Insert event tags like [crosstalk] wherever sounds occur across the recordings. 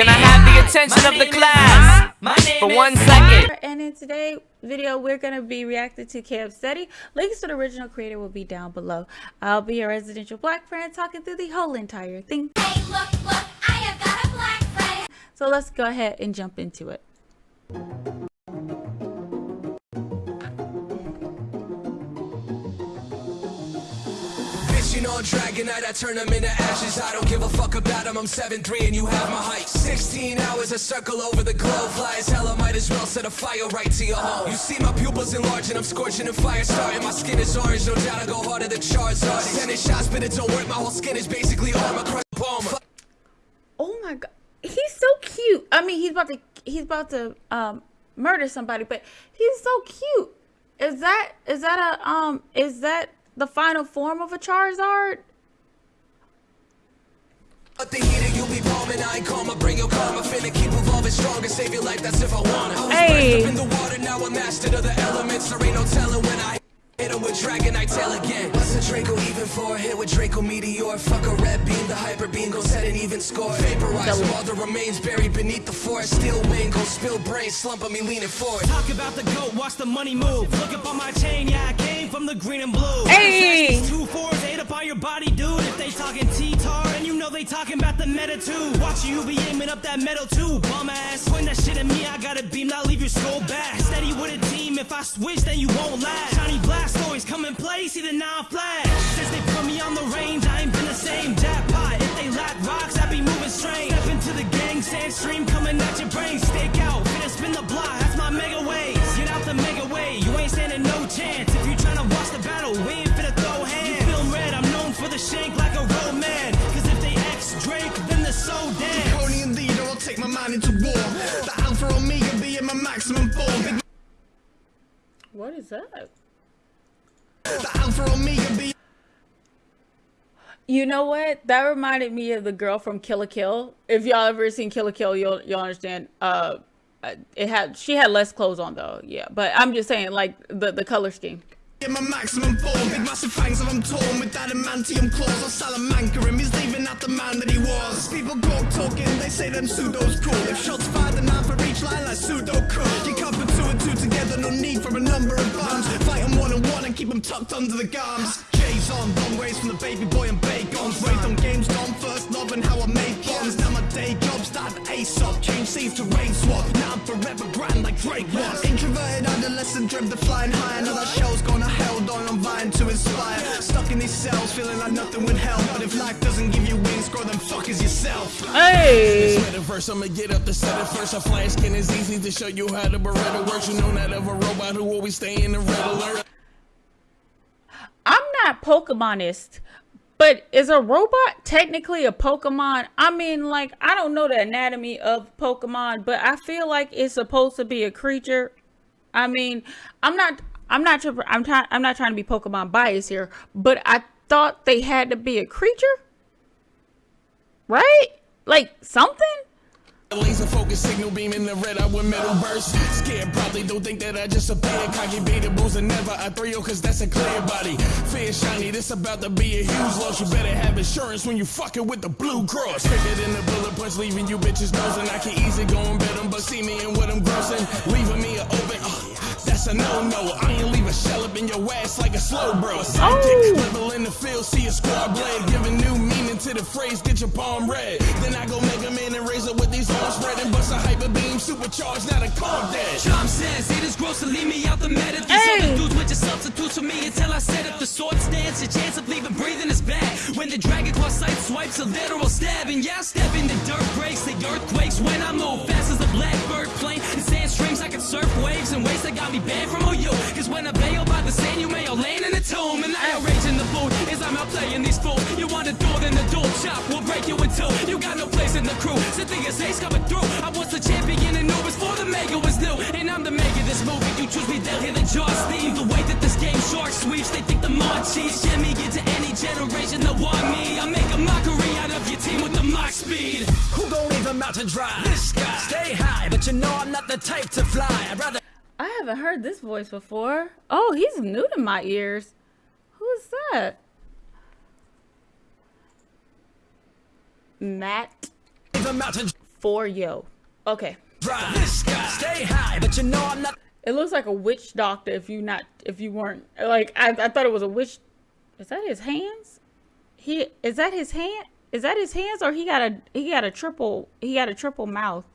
Can I have the attention of the class for one second? And in today's video, we're going to be reacting to Cam Steady. Links to the original creator will be down below. I'll be your residential black friend talking through the whole entire thing. Hey, look, look, I have got a black friend. So let's go ahead and jump into it. You know, Dragonite, I turn them into ashes. I don't give a fuck about them. I'm 7'3 and you have my height. 16 hours, a circle over the globe. Fly as hell, I might as well set a fire right to your home. You see my pupils enlarging, I'm scorching and fire starting. My skin is orange, no doubt I go harder than Charizard. Tennis shots, but it don't work. My whole skin is basically armor. Oh my god. He's so cute. I mean, he's about to he's about to um murder somebody, but he's so cute. Is that is that a um is that the final form of a Charizard? But the heater, you'll be bombing. I ain't karma, bring your karma. Finna keep evolving stronger, save your life, that's if I wanna. I was Hey. up in the water, now I'm mastered of the elements. There ain't no telling when I hit him with Dragonite tail again. What's a Draco even for? Hit with Draco Meteor. Fuck a red beam, the hyper beam gon' set an even score. Vaporize all the remains buried beneath the forest. Steel wing gon' spill brains, slump on me leaning forward. Talk about the goat, watch the money move. Look up on my chain, yeah, I came from the green and blue. Hey! Two fours, eight up on your body, dude. If they talking T-tar, and you know they talking about the meta too. Watch you be aiming up that metal too, bum ass. Point that shit at me, I got a beam, leave your skull back. Steady with a team, if I switch, then you won't last. Shiny blast always come in play, see the flash. Since they put me on the range, I ain't been the same. Jackpot, if they lack rocks, I be moving strange. Step into the gang, sand stream coming at your brain. Stake out, finna spin the block, that's my mega waves. Known shank like a road man. Cause if they X Drake, then they're so dead. Draconian leader, I'll take my mind into war. The Alpha Omega be in my maximum form. What is that? the Alpha Omega be You know what? That reminded me of the girl from Kill la Kill. If y'all ever seen Kill la Kill, you'll you'll understand. Uh, it had she had less clothes on though. Yeah, but I'm just saying like the the color scheme. In my maximum form. Big massive fangs of I'm torn with adamantium claws. I'll Salamanca him, he's leaving out the man that he was. People talk talking, they say them pseudos cool. If shots fired, then nine for each line like Sudoku. You can't put two and two together, no need for a number of bombs. Fight 'em one on one and keep them tucked under the gums. J's on, long ways from the baby boy and bacons. Raised on games gone first, love and how I made bombs. Now my day job started ASOP. Change seas to rain swap. Now I'm forever grand like Drake was. Introverted adolescent, dreamt of flying high. another that Stuck in these cells, feeling like nothing would help. But if life doesn't give you wings, grow them fuckers yourself. Hey, I'ma get up set first. A flash skin is easy to show you how the Beretta works. You know that of a robot who always stay in the red alert. I'm not Pokemonist, but is a robot technically a Pokemon? I mean, like I don't know the anatomy of Pokemon, but I feel like it's supposed to be a creature. I mean, I'm not. I'm not. I'm trying. I'm not trying to be Pokemon biased here, but I thought they had to be a creature, right? Like something. Laser focus signal beam in the red eye with metal burst. Scared, probably don't think that I just appeared. Cocky beta booze and never I throw you cause that's a clear body. Fear shiny, this about to be a huge loss. You better have insurance when you fucking with the blue cross. Quicker than the bullet punch, leaving you bitches nosing. I can easy go and bet 'em, but see me and what I'm grossing. Leaving me a open. That's a no-no. I ain't leave a shell up in your ass like a Slowbro. Oh. Sidekick, level in the field, see a squad blade. Giving new meaning to the phrase, get your palm red. Then I go make a man and raise up with these arms spread and bust a hyper beam, supercharged, not a calm dash. Drum says it is gross to leave me out the meta. These Hey. other dudes with your substitutes for me until I set up the swords dance. Your chance of leaving breathing is bad. When the dragon claw sight swipes a literal stabbing. Yeah, I step in the dirt breaks, the earthquakes when I move got me banned from OU. Cause when I bail by the sand, you may all land in a tomb. And I outrage in the booth as I'm out playing these fools. You want a door, then the door chop will break you in two. You got no place in the crew. Cynthia's haze coming through. I was the champion and knew before the mega was new. And I'm the mega this movie. You choose me, they'll hear the jaws theme. The way that this game shark sweeps, they think the mod cheese. Jimmy get to any generation that want me. I make a mockery out of your team with the mock speed. Who gon' leave even mountain dry? This guy. Stay high, but you know I'm not the type to fly. I'd rather I haven't heard this voice before. Oh, he's new to my ears. Who's that? Matt even mountain for yo. Okay. This guy, stay high, but you know I'm not. It looks like a witch doctor if you not if you weren't like I, I thought it was a witch. Is that his hands? He is that his hand? Is that his hands or he got a he got a triple he got a triple mouth?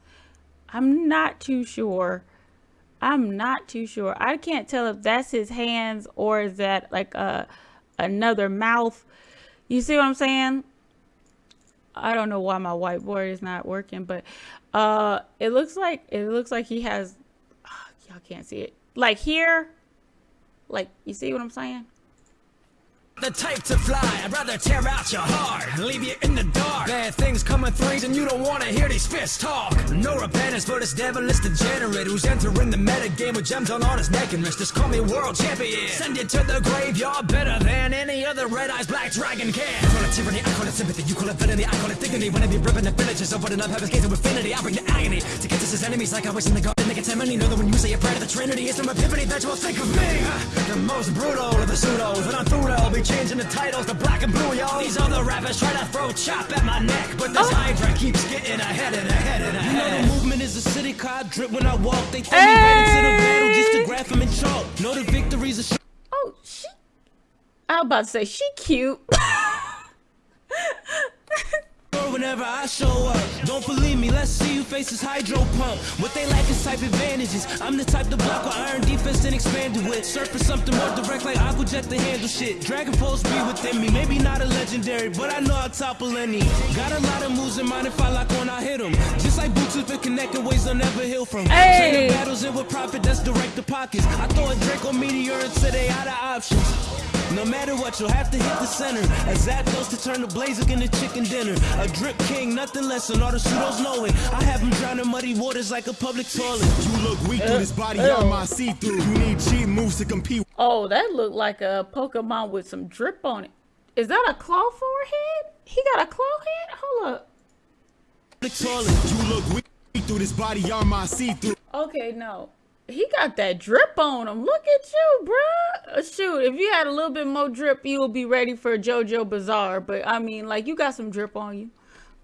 I'm not too sure. I'm not too sure. I can't tell if that's his hands or is that like a another mouth. You see what I'm saying? I don't know why my whiteboard is not working, but uh it looks like it looks like he has y'all can't see it. Like here, like you see what I'm saying? The type to fly, I'd rather tear out your heart and leave you in the dark. Bad things come in threes and you don't wanna hear these fists talk. No repentance for this devilish degenerate who's entering the meta game with gems on all his neck and wrist. Just call me world champion. Send it to the graveyard better than any other red eyes black dragon can. I call it tyranny, I call it sympathy, you call it villainy, I call it dignity. When I be ripping the villages, opening up heaven's gates of infinity, I bring the agony to get to his enemies like I was in the garden. They get many know that when you say a prayer to the Trinity, it's from epiphany that you'll think of me. The most brutal of the pseudos, but I'm through to be changing the titles to black and blue, yo. These other rappers try to throw chop at my neck, but this oh. Hydra keeps getting ahead and ahead and You know ahead. the movement is a city car drip when I walk. They throw me right into the battle just to graph them in chalk. Know the victory's a sh- Oh, she. I was about to say she cute. [laughs] whenever I show up. Don't believe me, let's see you face this hydro pump. What they lack is type advantages. I'm the type to block with iron defense and expand it with. Search for something more direct like Aquajet to handle shit. Dragon Pulse be within me. Maybe not a legendary, but I know I'll topple any. Got a lot of moves in mind if I lock on, I hit them. Just like boots with connecting ways I'll never heal from. Hey! The battles in with profit that's direct to pockets. I throw a Draco Meteor until they out of options. No matter what, you'll have to hit the center. As Zapdos to turn the blazer into chicken dinner. A drip king, nothing less than all the pseudos know it. I have them drowning muddy waters like a public toilet. You look weak uh, through this body uh. armor see through. You need cheap moves to compete. Oh, that looked like a Pokemon with some drip on it. Is that a claw forehead? He got a claw head? Hold up. Public toilet. You look weak through this body armor see through. Okay, no. He got that drip on him. Look at you, bruh. Uh, Shoot, if you had a little bit more drip, you would be ready for JoJo Bizarre. But I mean, like, you got some drip on you.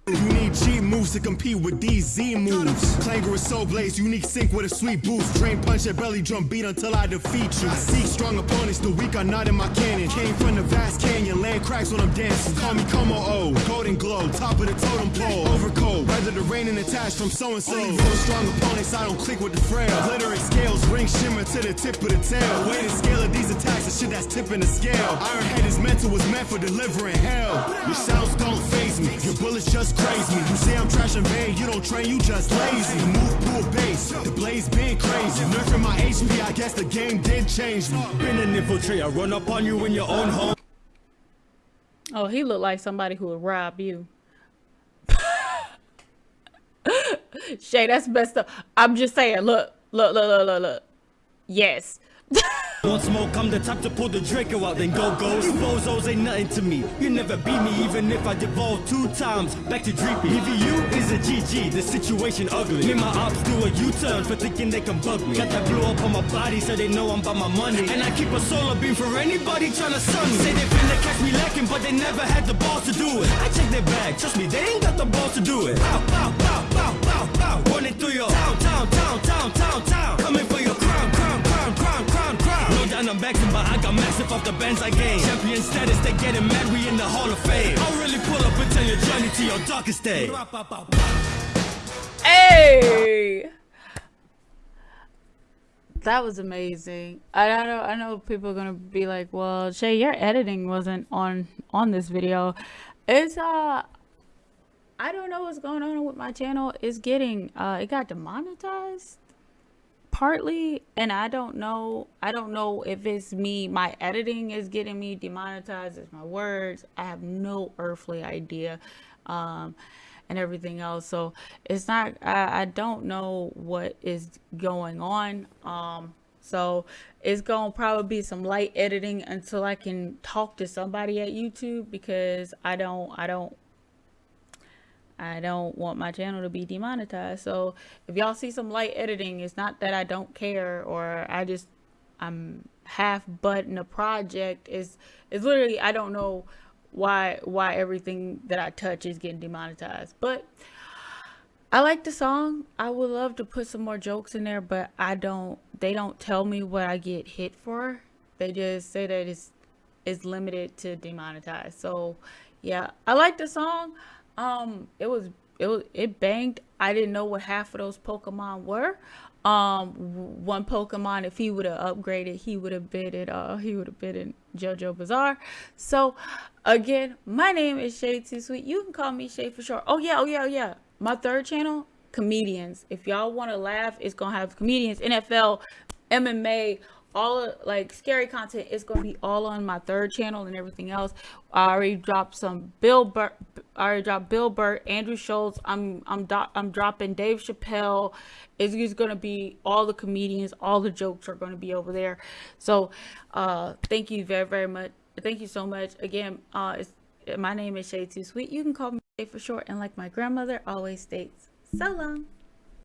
You need cheap moves to compete with these Z moves. With Soul Blaze, unique sync with a sweet boost. Drain punch and belly drum beat until I defeat you. I seek strong opponents, the weak are not in my cannon. Came from the vast canyon, land cracks when I'm dancing. Call me Kommo-o, golden glow, top of the totem pole. Overcoat, weather the rain and attached from so and so. With strong opponents, I don't click with the frail. Glittering scales, ring shimmer to the tip of the tail. Weight scale of these attacks, the shit that's tipping the scale. Iron head is mental, was meant for delivering hell. Your sounds don't phase me, your bullets just craze me. You say I'm trash and vain, you don't train, you just lazy. Move pull base, the blaze been crazy. Nerfing my HP, I guess the game did change me. Been an infiltrator, run up on you in your own home. Oh, he looked like somebody who would rob you. [laughs] Shay, that's messed up. I'm just saying, look, look, look, look, look, look. Yes. Want more, I'm the type to pull the Draco out, then go go. You bozos ain't nothing to me. You never beat me, even if I devolve two times. Back to Dreepy. EVU is a GG, the situation ugly. Me and my ops do a U-turn for thinking they can bug me. Got that blue up on my body, so they know I'm about my money. And I keep a solar beam for anybody tryna sun me. Say they finna catch me lacking, but they never had the balls to do it. I check their bag, trust me, they ain't got the balls to do it. Pow, pow, pow, pow, pow, pow. Running through your town, town, town, town, town, town. But I got massive off the bands I gained. Champion status, they getting mad, we in the Hall of Fame. I'll really pull up and your journey to your darkest day. Hey. That was amazing. I, I know I know people are gonna be like, well, Shay, your editing wasn't on on this video. It's uh I don't know what's going on with my channel. It's getting uh it got demonetized partly and I don't know I don't know if it's me my editing is getting me demonetized it's my words I have no earthly idea um and everything else. So it's not I, I don't know what is going on um so it's gonna probably be some light editing until I can talk to somebody at YouTube because I don't I don't I don't want my channel to be demonetized. So if y'all see some light editing, it's not that I don't care or I just I'm half butt in a project. It's it's literally I don't know why why everything that I touch is getting demonetized. But I like the song. I would love to put some more jokes in there, but I don't. They don't tell me what I get hit for. They just say that it's it's limited to demonetized. So, yeah, I like the song. Um, it was it was it banged. I didn't know what half of those Pokemon were. Um, one Pokemon, if he would have upgraded, he would have been it. uh he would have been in JoJo Bizarre. So, again, my name is Shay Too Sweet. You can call me Shay for short. Oh yeah, oh yeah, oh yeah. My third channel, comedians. If y'all want to laugh, it's gonna have comedians, NFL, MMA, all like scary content is going to be all on my third channel and everything else. I already dropped some Bill Burr. I already dropped Bill Burr, Andrew Schulz. I'm I'm do, I'm dropping Dave Chappelle. It's, it's going to be all the comedians. All the jokes are going to be over there. So, uh, thank you very very much. Thank you so much again. Uh, it's, my name is Shay Too Sweet. You can call me Shay for short. And like my grandmother always states, so long.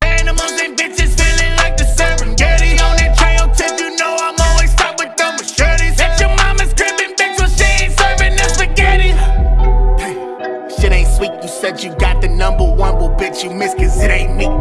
Animals and bitches feeling like the Serengeti on that trail tip. Said you got the number one, well, bitch, you missed, cause it ain't me.